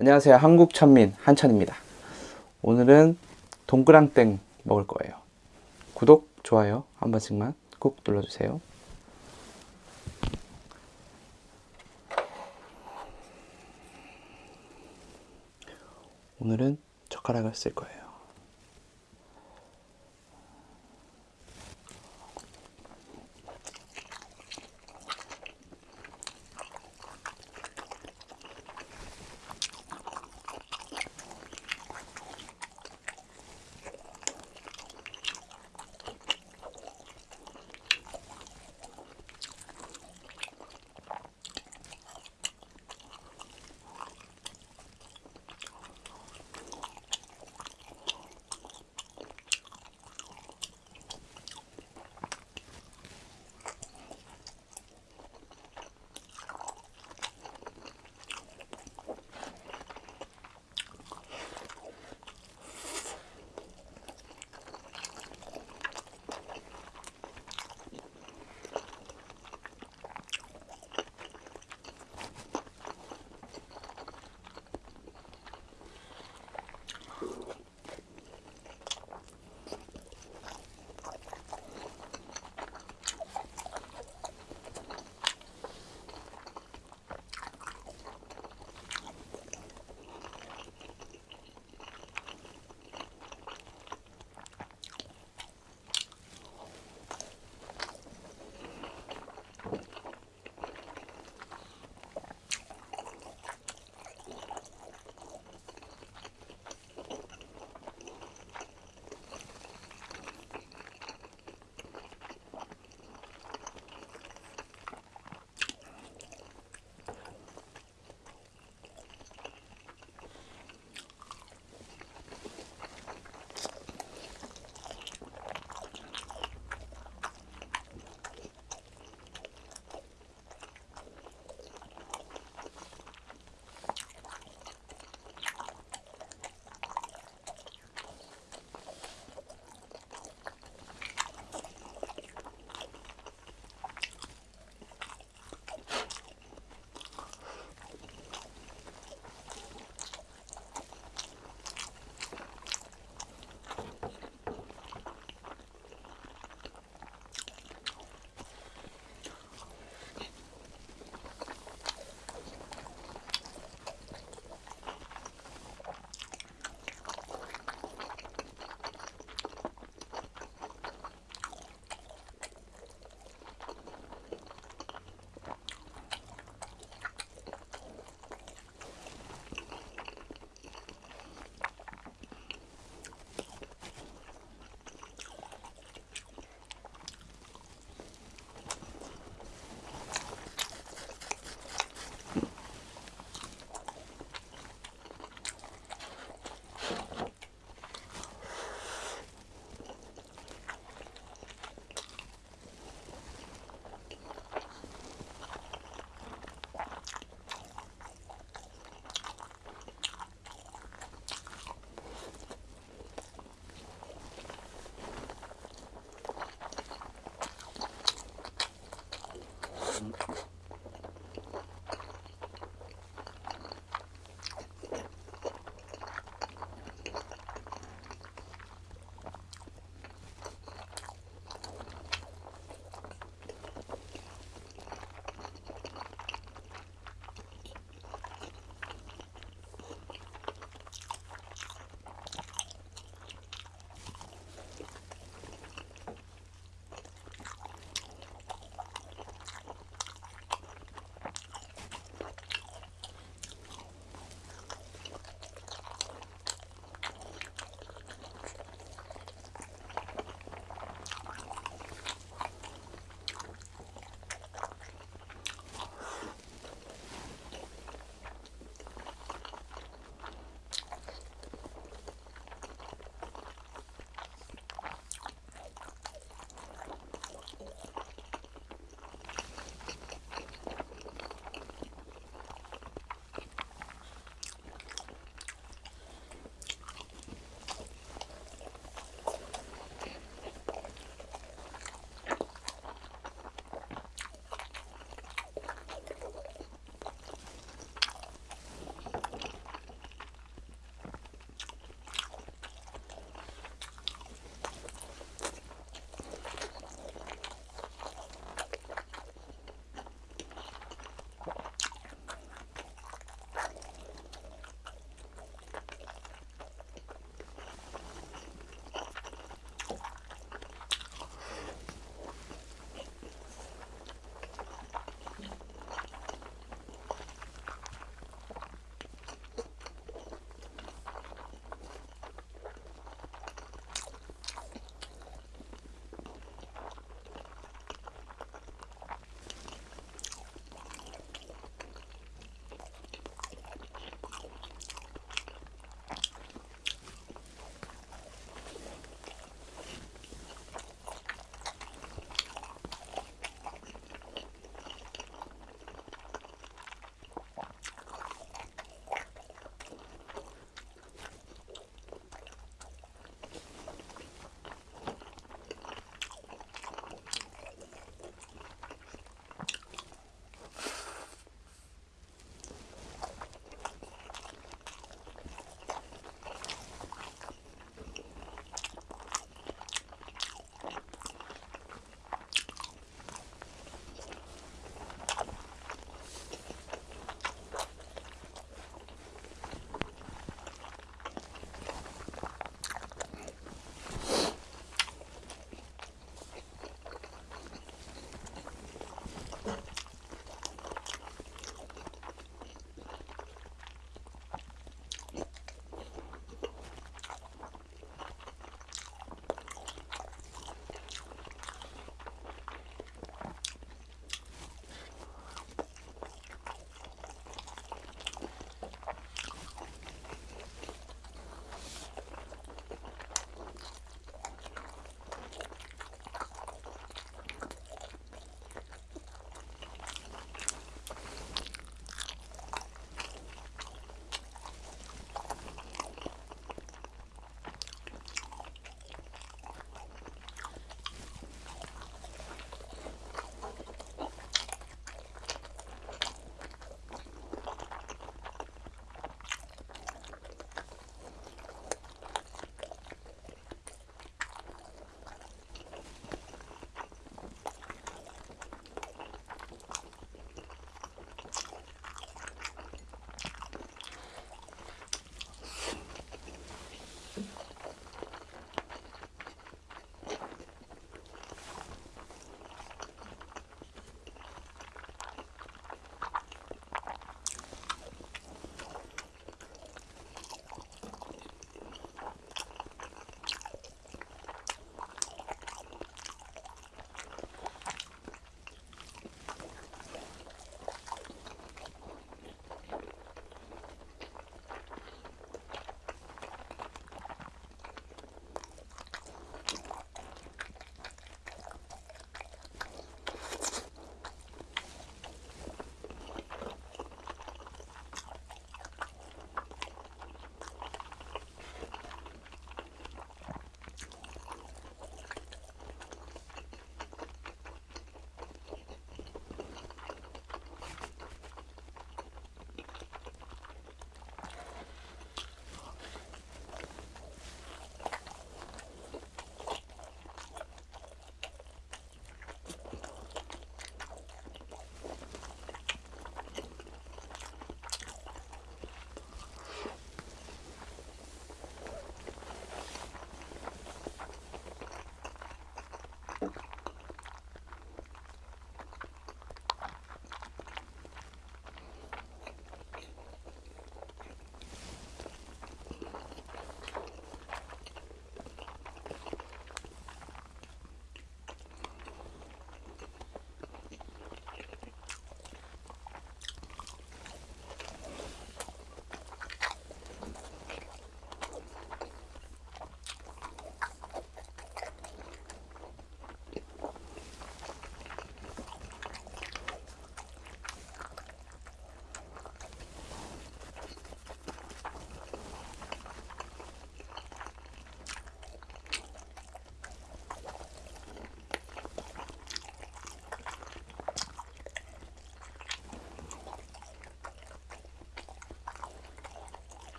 안녕하세요. 한국천민 한천입니다 오늘은 동그랑땡 먹을 거예요. 구독, 좋아요 한 번씩만 꼭 눌러주세요. 오늘은 젓가락을 쓸 거예요.